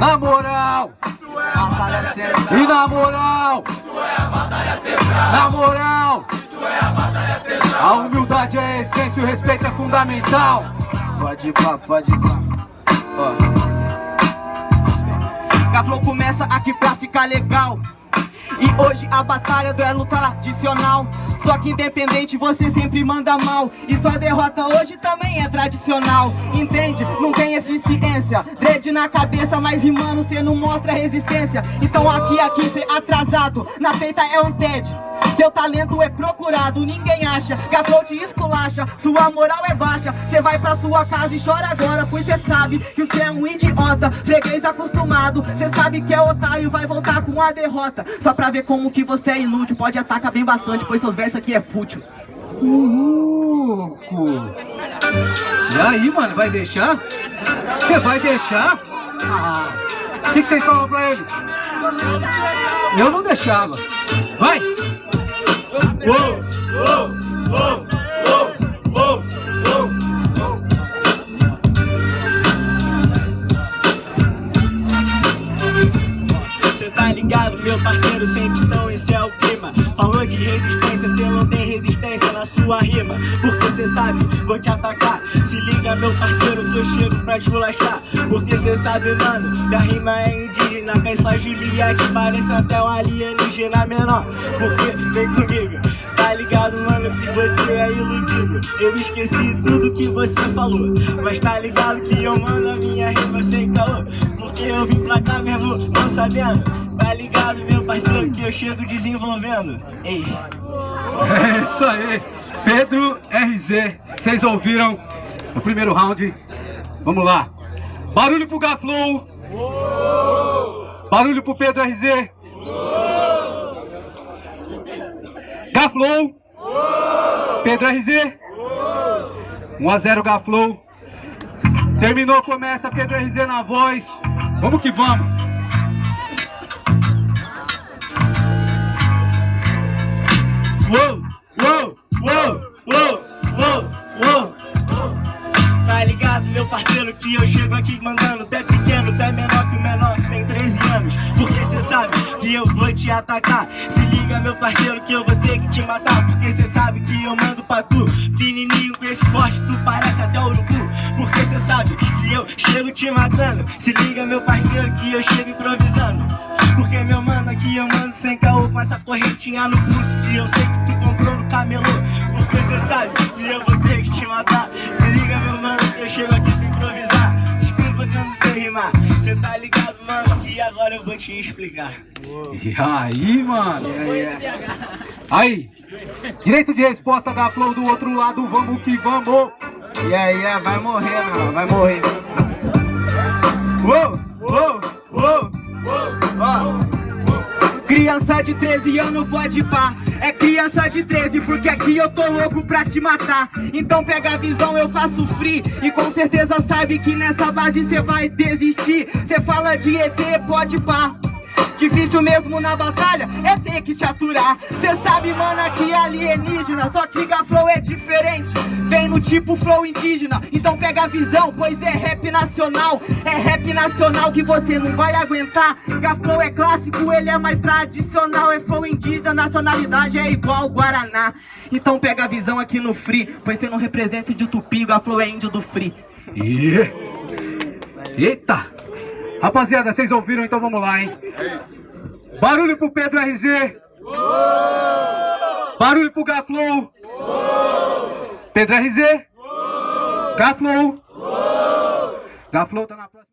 Na moral, Batalha central. e na moral, na moral, a humildade é a essência, o respeito é fundamental. Pode ir pá, pode ir pá. Gaflow começa aqui pra ficar legal. E hoje a batalha do é luta tradicional. Só que independente você sempre manda mal. E sua derrota hoje também é tradicional. Entende? Não tem eficiência. Dread na cabeça, mas rimando cê não mostra resistência. Então aqui, aqui cê atrasado. Na feita é um TED. Seu talento é procurado, ninguém acha Gaflow te esculacha, sua moral é baixa Cê vai pra sua casa e chora agora Pois cê sabe que você é um idiota Freguês acostumado, cê sabe que é otário Vai voltar com a derrota Só pra ver como que você é inútil Pode atacar bem bastante, pois seus versos aqui é fútil Louco! E aí, mano, vai deixar? Você vai deixar? Ah, o que, que vocês falam pra eles? Eu não deixava. Vai! Cê sente então esse é o clima. Falou de resistência, cê não tem resistência na sua rima. Porque cê sabe, vou te atacar. Se liga, meu parceiro, que eu chego pra esculachar Porque cê sabe, mano, minha rima é indígena. Essa Juliette parece até um alienígena menor. Porque, vem comigo Tá ligado, mano, que você é iludido. Eu esqueci tudo que você falou. Mas tá ligado que eu mando a minha rima sem caô. Porque eu vim pra cá mesmo, não sabendo Tá ligado, meu parceiro, que eu chego desenvolvendo Ei, É isso aí! Pedro RZ, vocês ouviram o primeiro round? Vamos lá! Barulho pro Gaflow! Barulho pro Pedro RZ! Gaflow! Pedro RZ! 1x0 Gaflow! Terminou, começa Pedro RZ na voz! Vamos que vamos! Que eu chego aqui mandando Até pequeno, até menor que o menor que tem 13 anos. Porque cê sabe que eu vou te atacar. Se liga, meu parceiro, que eu vou ter que te matar. Porque cê sabe que eu mando pra tu. Pequenininho com esse forte, tu parece até urubu. Porque cê sabe que eu chego te matando. Se liga, meu parceiro, que eu chego improvisando. Porque, meu mano, aqui eu mando sem caô Com essa correntinha no pulso Que eu sei que tu comprou no camelô. Porque cê sabe que eu vou ter que te matar agora eu vou te explicar E aí, mano? Aí, direito de resposta da Flow do outro lado, vamos que vamos! E aí, é, vai morrer, mano, vai morrer. Uou, uou. Criança de 13 anos pode pá. É criança de 13 porque aqui eu tô louco pra te matar. Então pega a visão, eu faço free. E com certeza sabe que nessa base cê vai desistir. Cê fala de ET, pode pá Difícil mesmo na batalha é ter que te aturar. Cê sabe, mano, é alienígena Só que Gaflow é diferente. Vem no tipo flow indígena Então pega a visão, pois é rap nacional. É rap nacional que você não vai aguentar. Gaflow é clássico, ele é mais tradicional. É flow indígena, nacionalidade é igual Guaraná. Então pega a visão aqui no Free Pois você não representa de Tupi, Gaflow é índio do Free. Eita! Rapaziada, vocês ouviram? Então vamos lá, hein? Barulho pro Pedro RZ! Barulho pro Gaflow! Pedro RZ! Gaflow! Gaflow tá na próxima.